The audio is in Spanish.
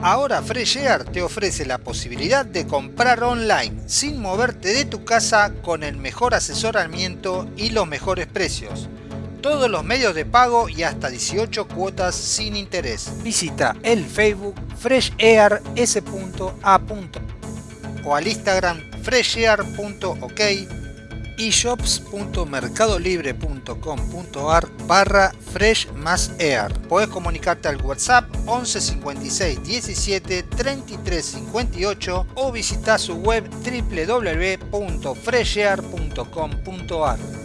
Ahora Freshear te ofrece la posibilidad de comprar online sin moverte de tu casa con el mejor asesoramiento y los mejores precios. Todos los medios de pago y hasta 18 cuotas sin interés. Visita el Facebook freshair.s.a. o al Instagram freshair.ok y shops.mercadolibre.com.ar barra fresh más air. Podés comunicarte al WhatsApp 11 56 17 33 58 o visitar su web www.freshair.com.ar.